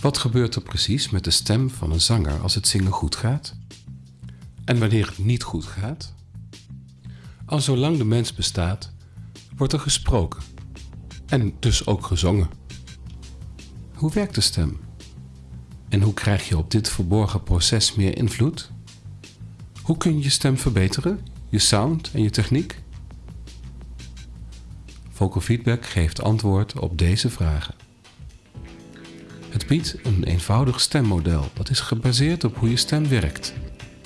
Wat gebeurt er precies met de stem van een zanger als het zingen goed gaat? En wanneer het niet goed gaat? Al zolang de mens bestaat, wordt er gesproken en dus ook gezongen. Hoe werkt de stem? En hoe krijg je op dit verborgen proces meer invloed? Hoe kun je je stem verbeteren, je sound en je techniek? Vocal Feedback geeft antwoord op deze vragen. Biedt een eenvoudig stemmodel dat is gebaseerd op hoe je stem werkt,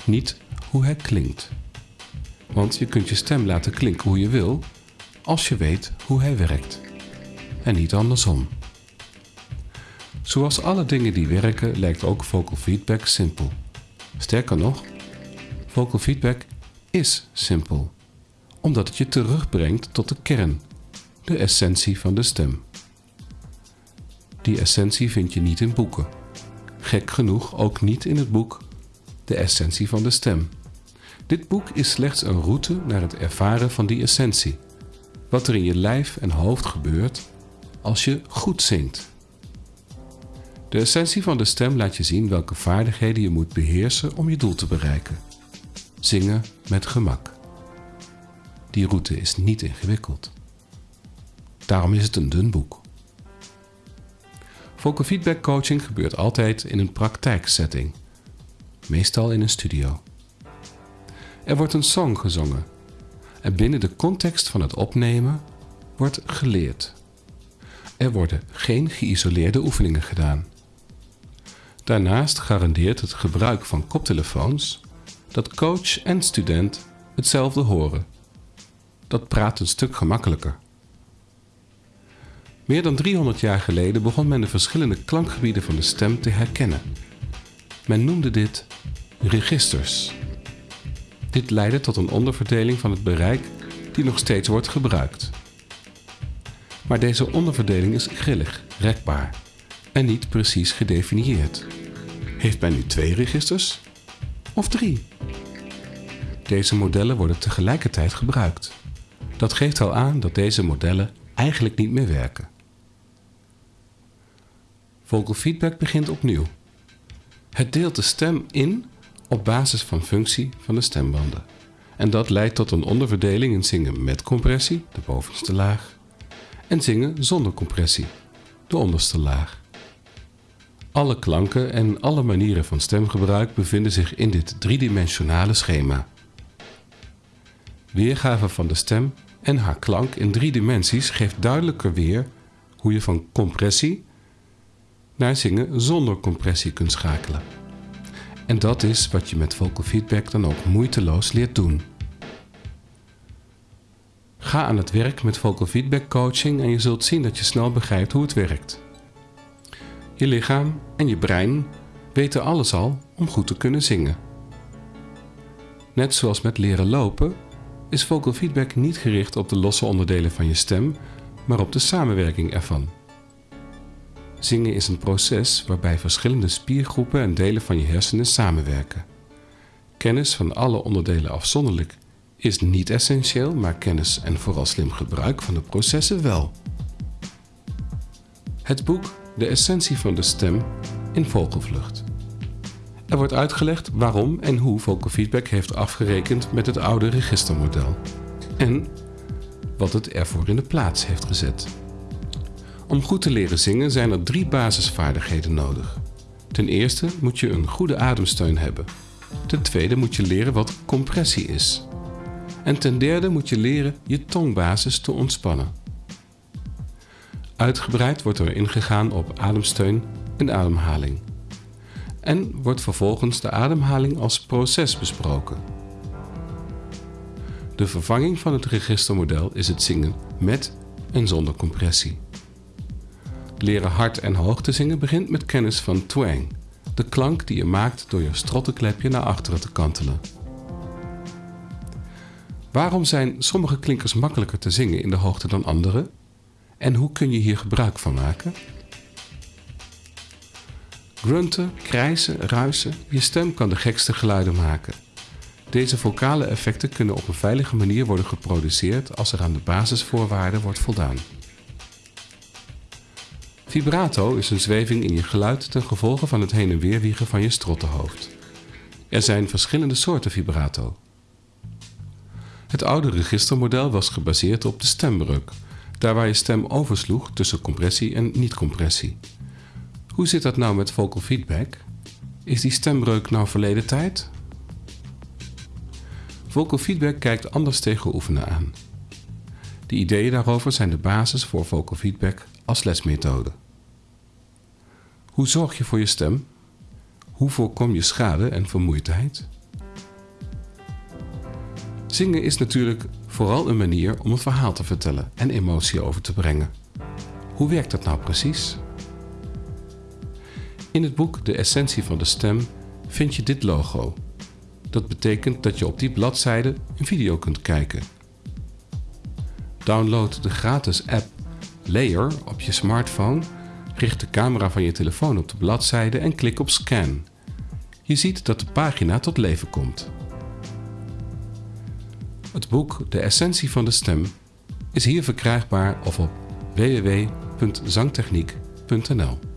niet hoe hij klinkt. Want je kunt je stem laten klinken hoe je wil, als je weet hoe hij werkt. En niet andersom. Zoals alle dingen die werken, lijkt ook vocal feedback simpel. Sterker nog, vocal feedback is simpel, omdat het je terugbrengt tot de kern, de essentie van de stem. Die essentie vind je niet in boeken. Gek genoeg ook niet in het boek De Essentie van de Stem. Dit boek is slechts een route naar het ervaren van die essentie. Wat er in je lijf en hoofd gebeurt als je goed zingt. De essentie van de stem laat je zien welke vaardigheden je moet beheersen om je doel te bereiken. Zingen met gemak. Die route is niet ingewikkeld. Daarom is het een dun boek. Vocal feedback coaching gebeurt altijd in een praktijksetting, meestal in een studio. Er wordt een song gezongen en binnen de context van het opnemen wordt geleerd. Er worden geen geïsoleerde oefeningen gedaan. Daarnaast garandeert het gebruik van koptelefoons dat coach en student hetzelfde horen. Dat praat een stuk gemakkelijker. Meer dan 300 jaar geleden begon men de verschillende klankgebieden van de stem te herkennen. Men noemde dit registers. Dit leidde tot een onderverdeling van het bereik die nog steeds wordt gebruikt. Maar deze onderverdeling is grillig, rekbaar en niet precies gedefinieerd. Heeft men nu twee registers of drie? Deze modellen worden tegelijkertijd gebruikt. Dat geeft al aan dat deze modellen eigenlijk niet meer werken. Vocal feedback begint opnieuw. Het deelt de stem in op basis van functie van de stembanden. En dat leidt tot een onderverdeling in zingen met compressie, de bovenste laag, en zingen zonder compressie, de onderste laag. Alle klanken en alle manieren van stemgebruik bevinden zich in dit driedimensionale schema. Weergave van de stem en haar klank in drie dimensies geeft duidelijker weer hoe je van compressie zingen zonder compressie kunt schakelen. En dat is wat je met vocal feedback dan ook moeiteloos leert doen. Ga aan het werk met vocal feedback coaching en je zult zien dat je snel begrijpt hoe het werkt. Je lichaam en je brein weten alles al om goed te kunnen zingen. Net zoals met leren lopen is vocal feedback niet gericht op de losse onderdelen van je stem, maar op de samenwerking ervan. Zingen is een proces waarbij verschillende spiergroepen en delen van je hersenen samenwerken. Kennis van alle onderdelen afzonderlijk is niet essentieel, maar kennis en vooral slim gebruik van de processen wel. Het boek De Essentie van de Stem in Vogelvlucht. Er wordt uitgelegd waarom en hoe vocal feedback heeft afgerekend met het oude registermodel. En wat het ervoor in de plaats heeft gezet. Om goed te leren zingen zijn er drie basisvaardigheden nodig. Ten eerste moet je een goede ademsteun hebben. Ten tweede moet je leren wat compressie is. En ten derde moet je leren je tongbasis te ontspannen. Uitgebreid wordt er ingegaan op ademsteun en ademhaling. En wordt vervolgens de ademhaling als proces besproken. De vervanging van het registermodel is het zingen met en zonder compressie. Leren hard en hoog te zingen begint met kennis van twang, de klank die je maakt door je strottenklepje naar achteren te kantelen. Waarom zijn sommige klinkers makkelijker te zingen in de hoogte dan andere? En hoe kun je hier gebruik van maken? Grunten, krijsen, ruisen, je stem kan de gekste geluiden maken. Deze vocale effecten kunnen op een veilige manier worden geproduceerd als er aan de basisvoorwaarden wordt voldaan. Vibrato is een zweving in je geluid ten gevolge van het heen en weer wiegen van je strottenhoofd. Er zijn verschillende soorten vibrato. Het oude registermodel was gebaseerd op de stembreuk, daar waar je stem oversloeg tussen compressie en niet-compressie. Hoe zit dat nou met vocal feedback? Is die stembreuk nou verleden tijd? Vocal feedback kijkt anders tegen oefenen aan. De ideeën daarover zijn de basis voor vocal feedback als lesmethode. Hoe zorg je voor je stem? Hoe voorkom je schade en vermoeidheid? Zingen is natuurlijk vooral een manier om een verhaal te vertellen en emotie over te brengen. Hoe werkt dat nou precies? In het boek De Essentie van de Stem vind je dit logo. Dat betekent dat je op die bladzijde een video kunt kijken. Download de gratis app Layer op je smartphone, richt de camera van je telefoon op de bladzijde en klik op Scan. Je ziet dat de pagina tot leven komt. Het boek De Essentie van de Stem is hier verkrijgbaar of op www.zangtechniek.nl